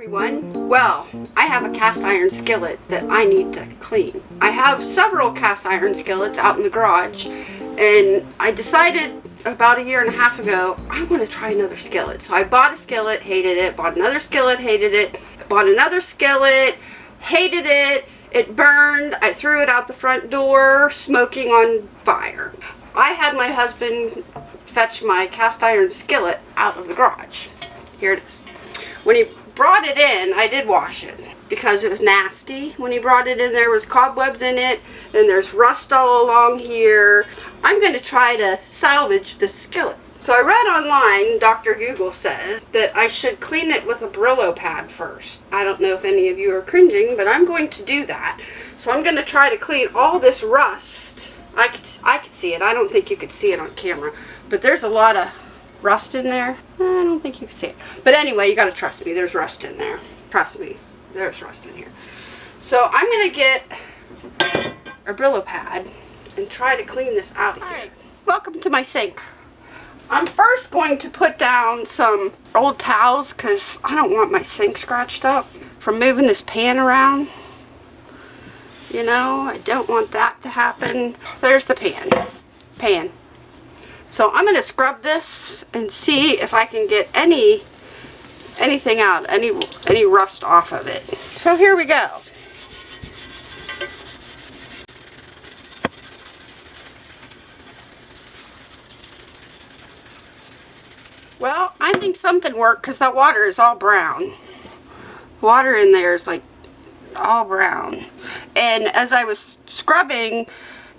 everyone. Well, I have a cast iron skillet that I need to clean. I have several cast iron skillets out in the garage and I decided about a year and a half ago I want to try another skillet. So I bought a skillet, hated it, bought another skillet, hated it, bought another skillet, hated it, it burned, I threw it out the front door, smoking on fire. I had my husband fetch my cast iron skillet out of the garage. Here it is. When he brought it in, I did wash it because it was nasty. When he brought it in, there was cobwebs in it. Then there's rust all along here. I'm going to try to salvage the skillet. So I read online, Dr. Google says, that I should clean it with a Brillo pad first. I don't know if any of you are cringing, but I'm going to do that. So I'm going to try to clean all this rust. I could, I could see it. I don't think you could see it on camera. But there's a lot of rust in there. Eh, I don't think you can see it. But anyway, you got to trust me. There's rust in there. Trust me. There's rust in here. So I'm going to get a Brillo pad and try to clean this out of here. Welcome to my sink. I'm first going to put down some old towels because I don't want my sink scratched up from moving this pan around. You know, I don't want that to happen. There's the pan. Pan. So I'm going to scrub this and see if I can get any anything out, any any rust off of it. So here we go. Well, I think something worked because that water is all brown. Water in there is like all brown. And as I was scrubbing,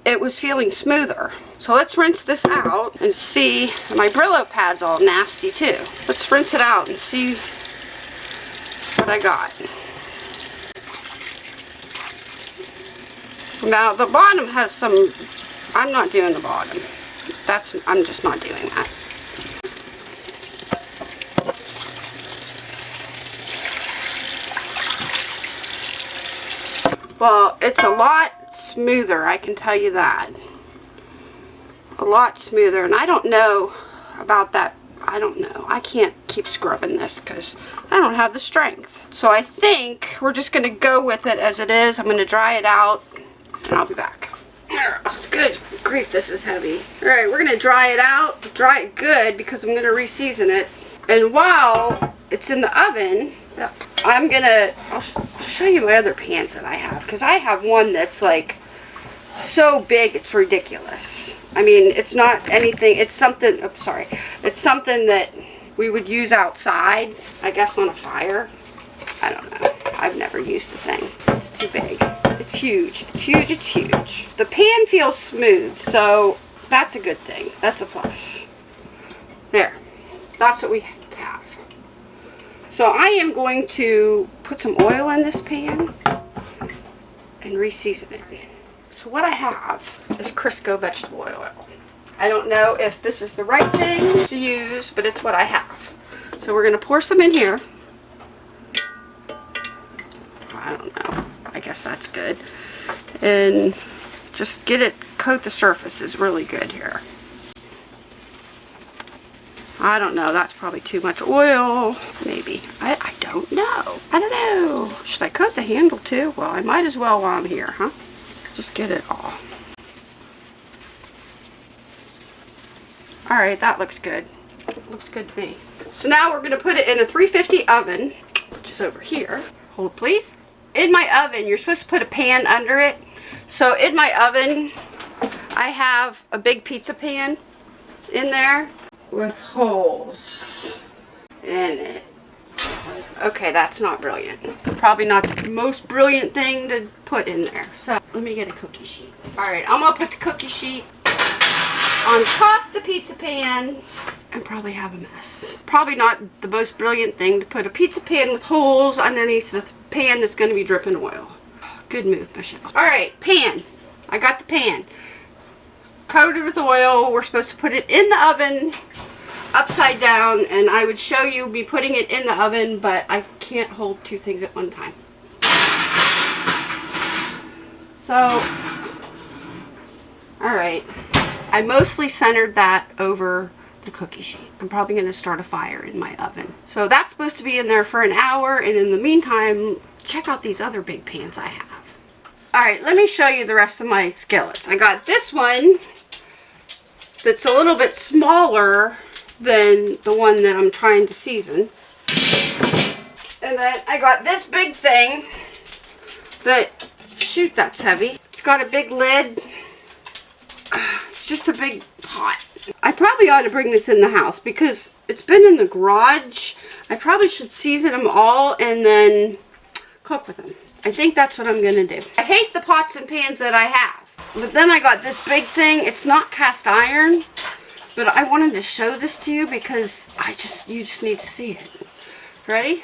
it was feeling smoother. So let's rinse this out and see. My Brillo pad's all nasty too. Let's rinse it out and see what I got. Now the bottom has some, I'm not doing the bottom. That's, I'm just not doing that. Well, it's a lot smoother, I can tell you that. A lot smoother, and I don't know about that. I don't know. I can't keep scrubbing this because I don't have the strength. So I think we're just going to go with it as it is. I'm going to dry it out, and I'll be back. Good grief, this is heavy. Alright, we're going to dry it out, dry it good because I'm going to reseason it. And while it's in the oven, I'm to, I'll, show you my other pants that I have because I have one that's like so big it's ridiculous. I mean, it's not anything, it's something, oh, sorry, it's something that we would use outside, I guess on a fire. I don't know. I've never used the thing. It's too big. It's huge. It's huge. It's huge. The pan feels smooth, so that's a good thing. That's a plus. There. That's what we. So I am going to put some oil in this pan and reseason it. So what I have is Crisco vegetable oil. I don't know if this is the right thing to use, but it's what I have. So we're going to pour some in here. I don't know. I guess that's good. And just get it, coat the surface is really good here. I don't know. That's probably too much oil. Maybe. I, I don't know. I don't know. Should I cut the handle too? Well, I might as well while I'm here, huh? Just get it all. Alright, that looks good. Looks good to me. So now we're going to put it in a 350 oven, which is over here. Hold please. In my oven, you're supposed to put a pan under it. So in my oven, I have a big pizza pan in there with holes in it. Okay, that's not brilliant. Probably not the most brilliant thing to put in there. So let me get a cookie sheet. Alright, I'm going to put the cookie sheet on top the pizza pan and probably have a mess. Probably not the most brilliant thing to put a pizza pan with holes underneath the pan that's going to be dripping oil. Good move, Michelle. Alright, pan. I got the pan. Coated with oil. We're supposed to put it in the oven upside down and I would show you me putting it in the oven but I can't hold two things at one time. So, alright, I mostly centered that over the cookie sheet. I'm probably going to start a fire in my oven. So that's supposed to be in there for an hour. And in the meantime, check out these other big pans I have. All right, let me show you the rest of my skillets. I got this one that's a little bit smaller than the one that I'm trying to season. And then I got this big thing that, shoot, that's heavy. It's got a big lid. It's just a big pot. I probably ought to bring this in the house because it's been in the garage. I probably should season them all and then cook with them. I think that's what I'm going to do. I hate the pots and pans that I have. But then I got this big thing. It's not cast iron. But I wanted to show this to you because I just, you just need to see it. Ready?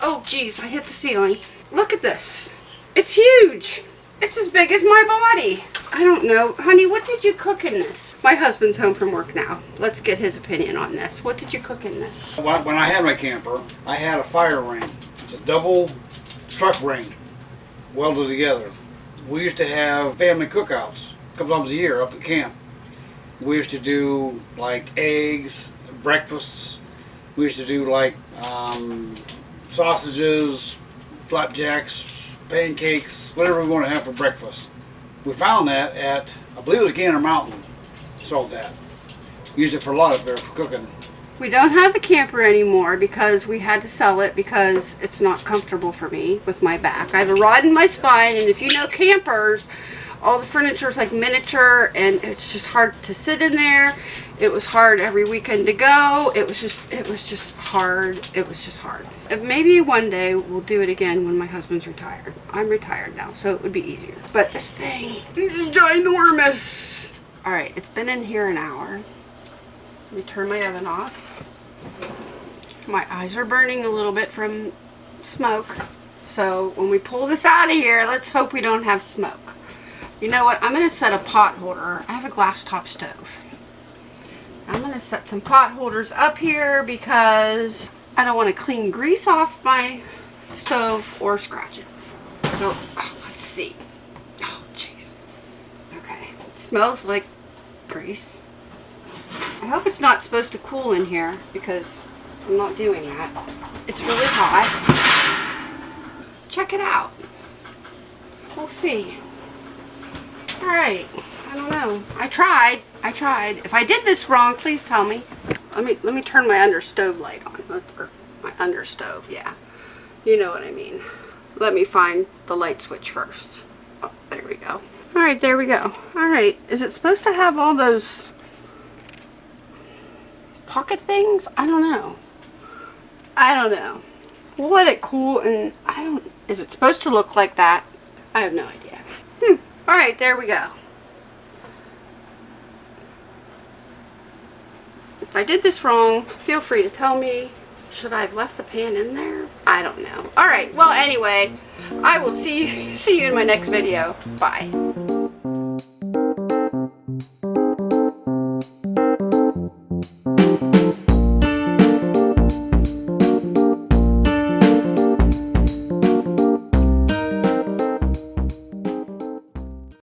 Oh, geez, I hit the ceiling. Look at this. It's huge. It's as big as my body. I don't know. Honey, what did you cook in this? My husband's home from work now. Let's get his opinion on this. What did you cook in this? When I had my camper, I had a fire ring. It's a double truck ring welded together. We used to have family cookouts couple times a year up at camp. We used to do like eggs, breakfasts. We used to do like um, sausages, flapjacks, pancakes, whatever we want to have for breakfast. We found that at, I believe it was Gander Mountain, sold that. Used it for a lot of there for cooking. We don't have the camper anymore because we had to sell it because it's not comfortable for me with my back. I have a rod in my spine and if you know campers, all the furniture is like miniature and it's just hard to sit in there. It was hard every weekend to go. It was just, it was just hard. It was just hard. Maybe one day we'll do it again when my husband's retired. I'm retired now, so it would be easier. But this thing is ginormous. All right, it's been in here an hour. Let me turn my oven off. My eyes are burning a little bit from smoke. So when we pull this out of here, let's hope we don't have smoke. You know what? I'm going to set a pot holder. I have a glass top stove. I'm going to set some pot holders up here because I don't want to clean grease off my stove or scratch it. So, oh, let's see. Oh, jeez. Okay. It smells like grease. I hope it's not supposed to cool in here because I'm not doing that. It's really hot. Check it out. We'll see. Alright. I don't know. I tried. I tried. If I did this wrong, please tell me. Let me let me turn my under stove light on. Or my under stove, yeah. You know what I mean. Let me find the light switch first. Oh, there we go. Alright, there we go. Alright, is it supposed to have all those pocket things? I don't know. I don't know. We'll let it cool and I don't, is it supposed to look like that? I have no idea. Hmm. Alright, there we go. If I did this wrong, feel free to tell me. Should I have left the pan in there? I don't know. Alright, well anyway, I will see you, see you in my next video. Bye.